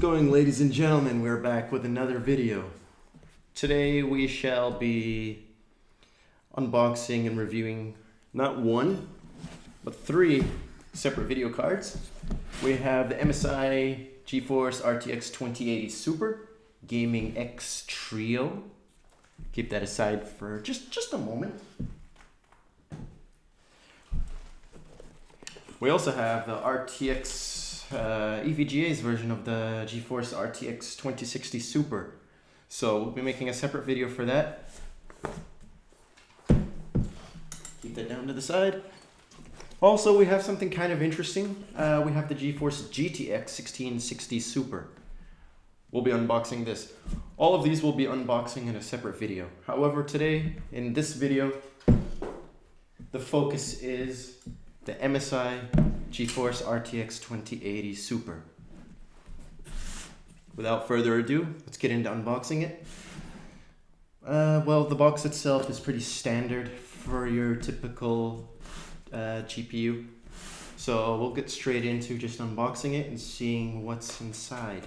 going ladies and gentlemen? We're back with another video. Today we shall be unboxing and reviewing not one, but three separate video cards. We have the MSI GeForce RTX 2080 Super Gaming X Trio. Keep that aside for just, just a moment. We also have the RTX uh, EVGA's version of the GeForce RTX 2060 Super. So we'll be making a separate video for that. Keep that down to the side. Also, we have something kind of interesting. Uh, we have the GeForce GTX 1660 Super. We'll be unboxing this. All of these will be unboxing in a separate video. However, today, in this video, the focus is the MSI GeForce RTX 2080 Super. Without further ado, let's get into unboxing it. Uh, well, the box itself is pretty standard for your typical uh, GPU. So we'll get straight into just unboxing it and seeing what's inside.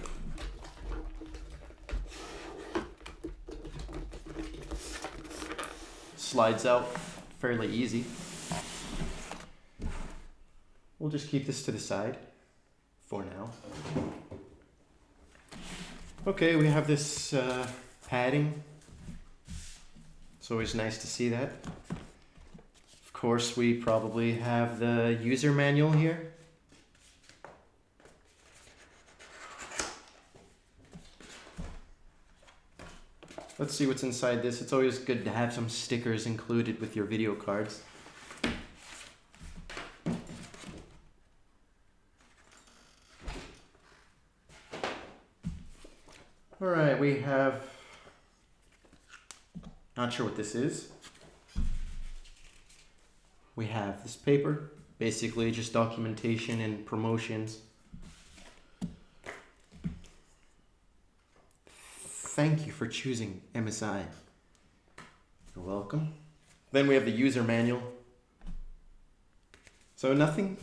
Slides out fairly easy. We'll just keep this to the side for now. Okay, we have this uh, padding. It's always nice to see that. Of course, we probably have the user manual here. Let's see what's inside this. It's always good to have some stickers included with your video cards. All right, we have, not sure what this is. We have this paper, basically just documentation and promotions. Thank you for choosing MSI. You're welcome. Then we have the user manual. So nothing,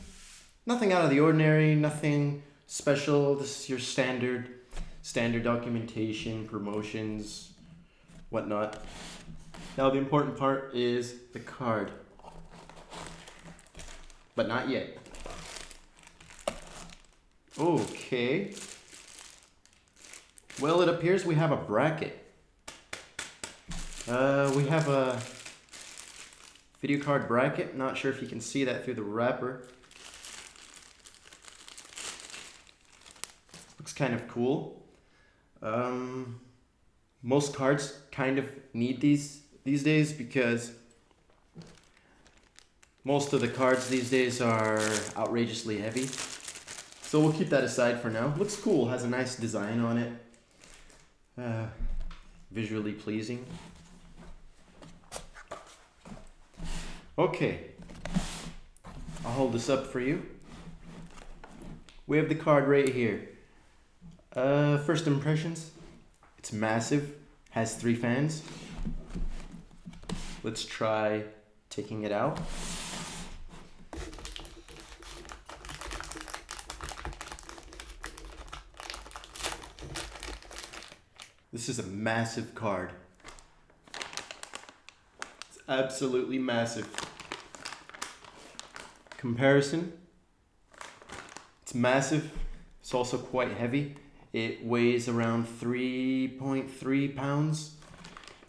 nothing out of the ordinary, nothing special. This is your standard standard documentation, promotions, whatnot. Now the important part is the card. But not yet. Okay. Well, it appears we have a bracket. Uh, we have a video card bracket. Not sure if you can see that through the wrapper. Looks kind of cool. Um, most cards kind of need these these days because most of the cards these days are outrageously heavy. So we'll keep that aside for now. Looks cool, has a nice design on it. Uh, visually pleasing. Okay, I'll hold this up for you. We have the card right here. Uh, first impressions. It's massive. Has three fans. Let's try taking it out. This is a massive card. It's absolutely massive. Comparison. It's massive. It's also quite heavy. It weighs around 3.3 pounds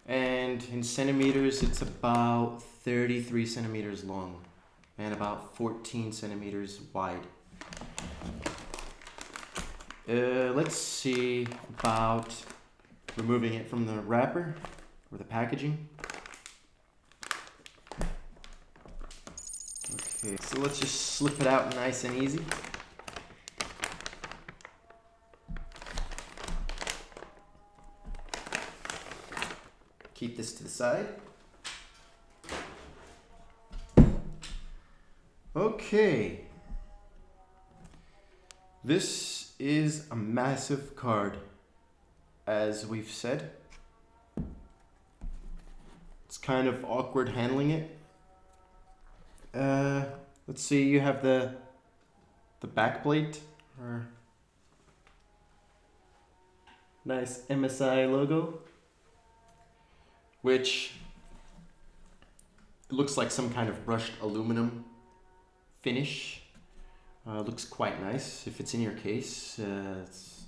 and in centimeters it's about 33 centimeters long and about 14 centimeters wide. Uh, let's see about removing it from the wrapper or the packaging. Okay, so let's just slip it out nice and easy. Keep this to the side. Okay. This is a massive card, as we've said. It's kind of awkward handling it. Uh, let's see, you have the the back plate, or Nice MSI logo. Which looks like some kind of brushed aluminum finish. Uh, looks quite nice. If it's in your case, uh, it's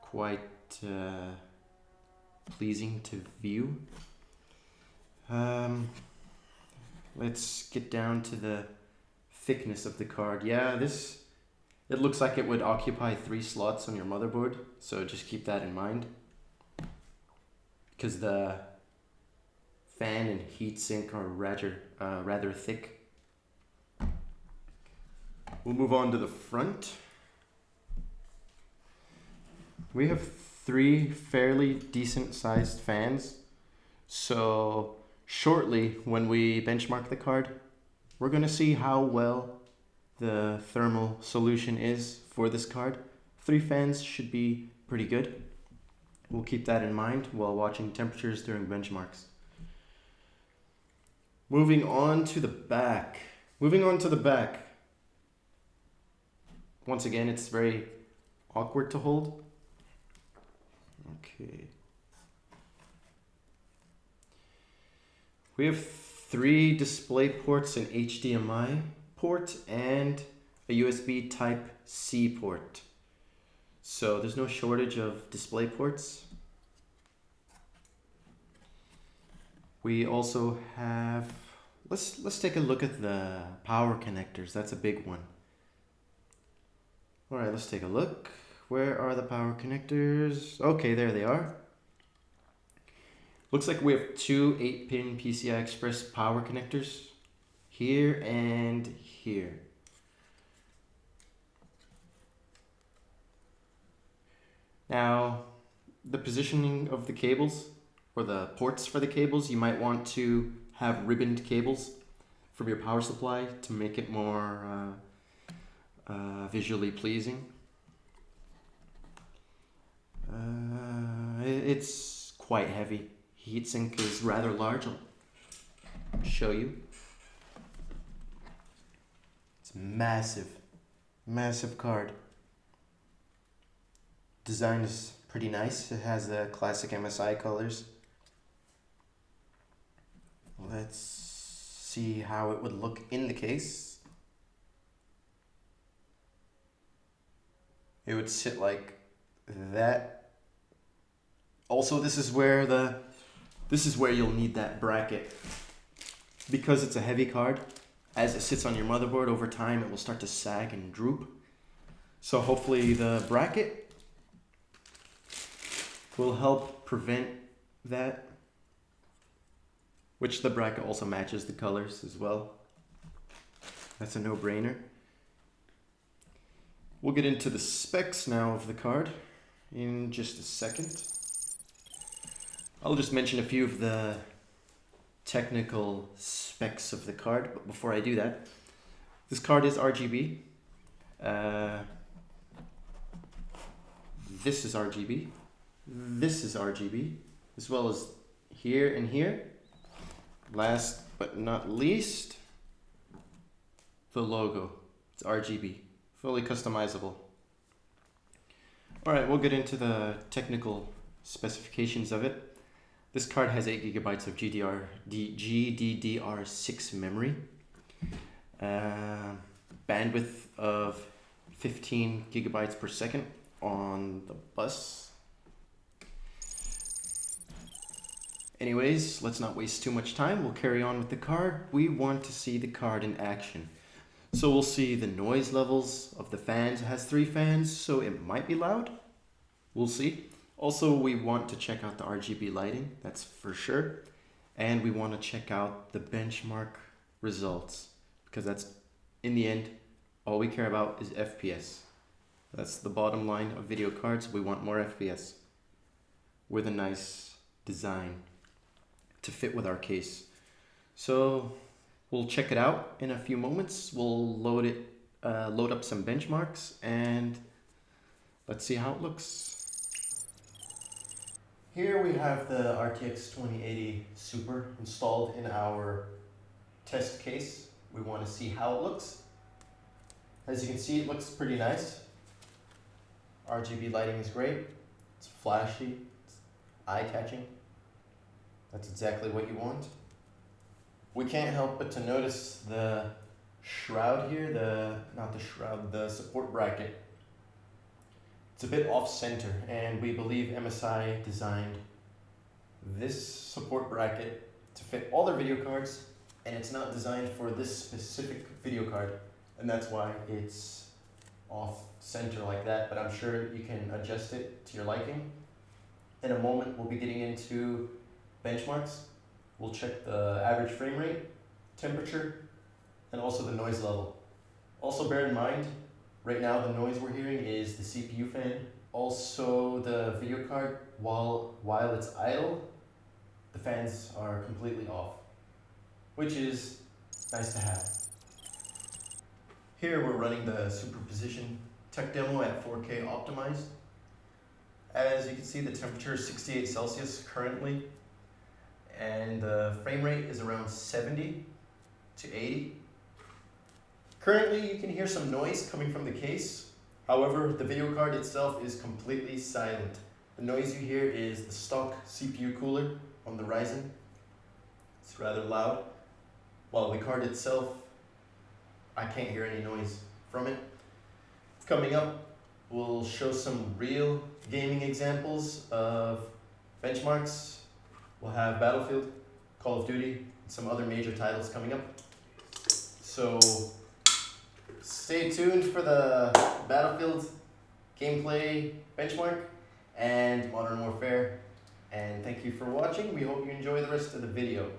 quite uh, pleasing to view. Um, let's get down to the thickness of the card. Yeah, this it looks like it would occupy three slots on your motherboard, so just keep that in mind. Because the fan and heatsink are rather, uh, rather thick. We'll move on to the front. We have three fairly decent sized fans. So shortly when we benchmark the card, we're going to see how well the thermal solution is for this card. Three fans should be pretty good. We'll keep that in mind while watching temperatures during benchmarks. Moving on to the back. Moving on to the back. Once again, it's very awkward to hold. Okay. We have three display ports and HDMI port and a USB type C port. So there's no shortage of display ports. We also have, let's, let's take a look at the power connectors. That's a big one. All right, let's take a look. Where are the power connectors? Okay, there they are. Looks like we have two 8-pin PCI Express power connectors here and here. Now, the positioning of the cables or the ports for the cables, you might want to have ribboned cables from your power supply to make it more uh, uh, visually pleasing. Uh, it's quite heavy. Heatsink is rather large. I'll show you. It's massive, massive card. Design is pretty nice. It has the classic MSI colors. Let's see how it would look in the case. It would sit like that. Also, this is where the this is where you'll need that bracket because it's a heavy card as it sits on your motherboard over time, it will start to sag and droop. So hopefully the bracket will help prevent that, which the bracket also matches the colors as well. That's a no-brainer. We'll get into the specs now of the card in just a second. I'll just mention a few of the technical specs of the card, but before I do that, this card is RGB. Uh, this is RGB. This is RGB, as well as here and here. Last but not least, the logo. It's RGB, fully customizable. All right, we'll get into the technical specifications of it. This card has 8 gigabytes of GDR, GDDR6 memory, uh, bandwidth of 15 gigabytes per second on the bus. Anyways, let's not waste too much time. We'll carry on with the card. We want to see the card in action. So we'll see the noise levels of the fans. It has three fans, so it might be loud. We'll see. Also, we want to check out the RGB lighting, that's for sure. And we want to check out the benchmark results because that's, in the end, all we care about is FPS. That's the bottom line of video cards. We want more FPS with a nice design to fit with our case. So we'll check it out in a few moments. We'll load it, uh, load up some benchmarks and let's see how it looks. Here we have the RTX 2080 Super installed in our test case. We want to see how it looks. As you can see, it looks pretty nice. RGB lighting is great. It's flashy, it's eye-catching. That's exactly what you want. We can't help but to notice the shroud here, the, not the shroud, the support bracket. It's a bit off-center and we believe MSI designed this support bracket to fit all their video cards and it's not designed for this specific video card and that's why it's off center like that but I'm sure you can adjust it to your liking. In a moment we'll be getting into benchmarks. We'll check the average frame rate, temperature, and also the noise level. Also bear in mind, right now the noise we're hearing is the CPU fan. Also the video card, while, while it's idle, the fans are completely off, which is nice to have. Here we're running the superposition tech demo at 4K optimized. As you can see, the temperature is 68 Celsius currently, and the frame rate is around 70 to 80. Currently, you can hear some noise coming from the case. However, the video card itself is completely silent. The noise you hear is the stock CPU cooler on the Ryzen. It's rather loud. While the card itself, I can't hear any noise from it. Coming up, we'll show some real gaming examples of benchmarks. We'll have Battlefield, Call of Duty, and some other major titles coming up. So stay tuned for the Battlefield gameplay benchmark and Modern Warfare. And thank you for watching. We hope you enjoy the rest of the video.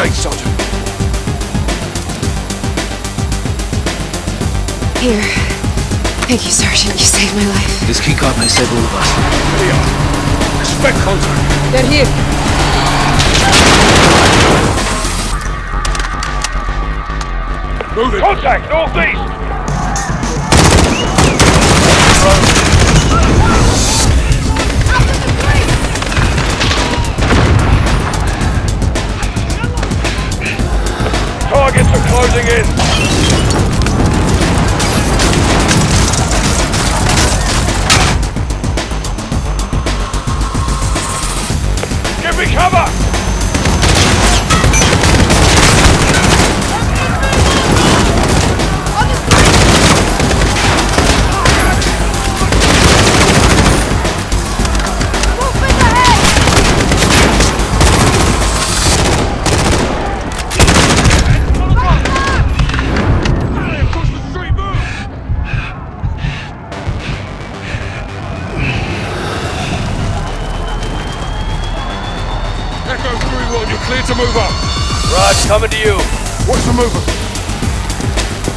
Okay, Sergeant. Here. Thank you, Sergeant. You saved my life. This keycard may save all of us. Here we are. Expect contact. They're here. Moving. Contact, northeast! Targets are closing in.